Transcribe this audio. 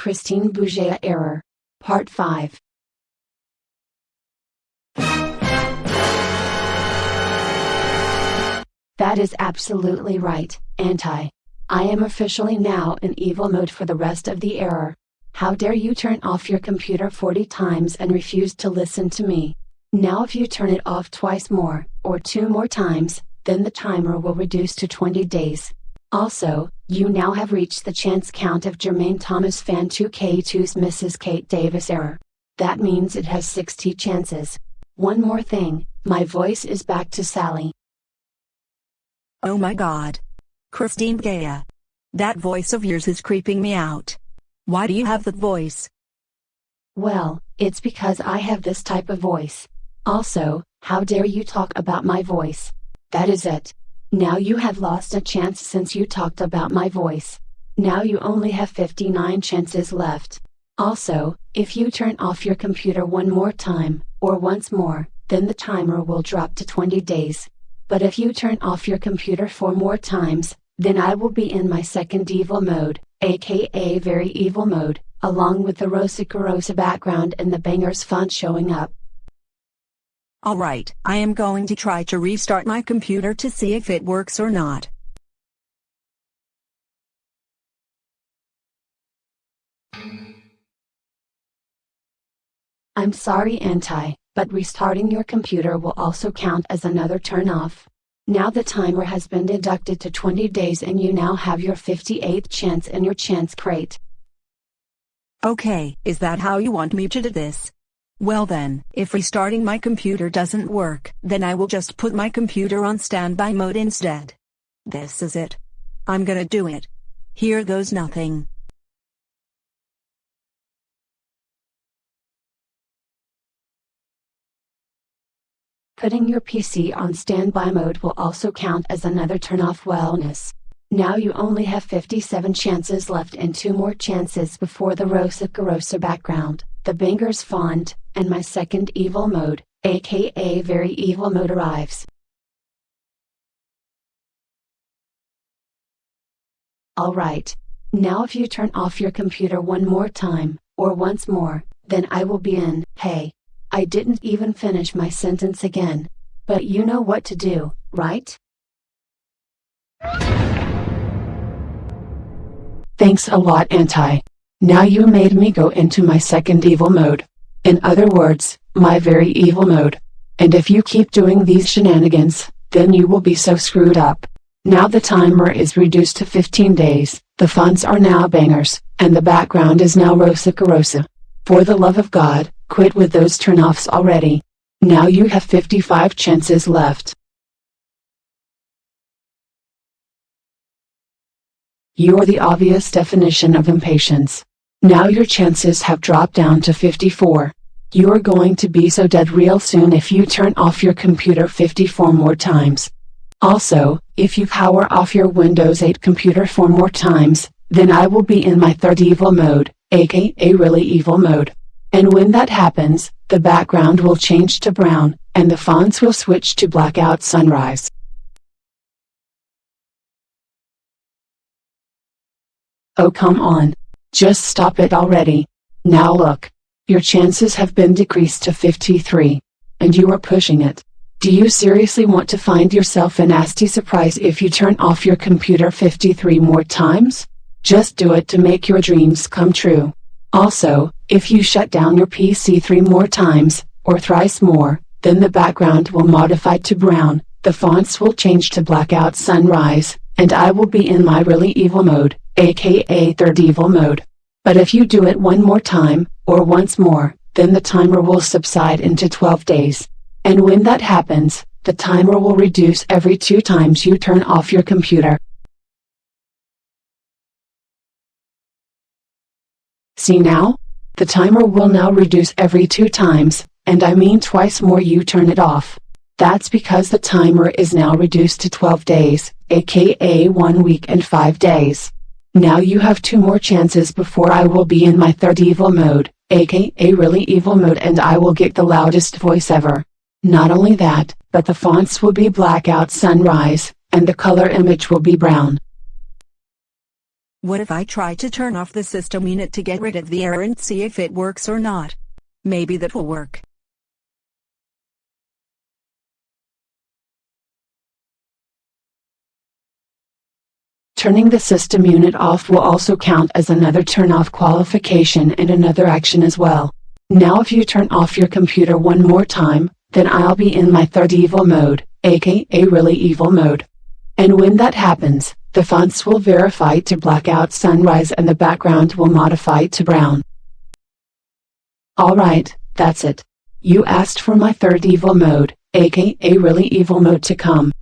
Christine Bouget error. Part 5. That is absolutely right, Anti. I am officially now in evil mode for the rest of the error. How dare you turn off your computer 40 times and refuse to listen to me? Now if you turn it off twice more, or two more times, then the timer will reduce to 20 days. Also, you now have reached the chance count of Jermaine Thomas Fan 2K2's Mrs. Kate Davis error. That means it has 60 chances. One more thing, my voice is back to Sally. Oh my god. Christine Gaia. That voice of yours is creeping me out. Why do you have that voice? Well, it's because I have this type of voice. Also, how dare you talk about my voice? That is it. Now you have lost a chance since you talked about my voice. Now you only have 59 chances left. Also, if you turn off your computer one more time, or once more, then the timer will drop to 20 days. But if you turn off your computer four more times, then I will be in my second evil mode, aka very evil mode, along with the Rosa Carosa background and the bangers font showing up. Alright, I am going to try to restart my computer to see if it works or not. I'm sorry Anti, but restarting your computer will also count as another turn off. Now the timer has been deducted to 20 days and you now have your 58th chance in your chance crate. Okay, is that how you want me to do this? Well then, if restarting my computer doesn't work, then I will just put my computer on standby mode instead. This is it. I'm gonna do it. Here goes nothing. Putting your PC on standby mode will also count as another turn off wellness. Now you only have 57 chances left and 2 more chances before the Rosa Carosa background, the Bangers font, and my second evil mode, aka very evil mode arrives. Alright. Now if you turn off your computer one more time, or once more, then I will be in, hey. I didn't even finish my sentence again. But you know what to do, right? Thanks a lot Anti. Now you made me go into my second evil mode. In other words, my very evil mode. And if you keep doing these shenanigans, then you will be so screwed up. Now the timer is reduced to 15 days, the fonts are now bangers, and the background is now Rosa Carosa. For the love of God, quit with those turnoffs already. Now you have 55 chances left. You're the obvious definition of impatience. Now your chances have dropped down to 54. You're going to be so dead real soon if you turn off your computer 54 more times. Also, if you power off your Windows 8 computer 4 more times, then I will be in my third evil mode, aka really evil mode. And when that happens, the background will change to brown, and the fonts will switch to blackout sunrise. Oh come on. Just stop it already. Now look. Your chances have been decreased to 53. And you are pushing it. Do you seriously want to find yourself a nasty surprise if you turn off your computer 53 more times? Just do it to make your dreams come true. Also, if you shut down your PC three more times, or thrice more, then the background will modify to brown, the fonts will change to blackout sunrise, and I will be in my really evil mode, aka third evil mode. But if you do it one more time, or once more, then the timer will subside into 12 days. And when that happens, the timer will reduce every two times you turn off your computer. See now? The timer will now reduce every two times, and I mean twice more you turn it off. That's because the timer is now reduced to 12 days, aka 1 week and 5 days. Now you have two more chances before I will be in my third evil mode, aka really evil mode and I will get the loudest voice ever. Not only that, but the fonts will be blackout sunrise, and the color image will be brown. What if I try to turn off the system unit to get rid of the error and see if it works or not? Maybe that will work. Turning the system unit off will also count as another turn off qualification and another action as well. Now if you turn off your computer one more time, then I'll be in my third evil mode, aka really evil mode. And when that happens, the fonts will verify to blackout sunrise and the background will modify to brown. Alright, that's it. You asked for my third evil mode, aka really evil mode to come.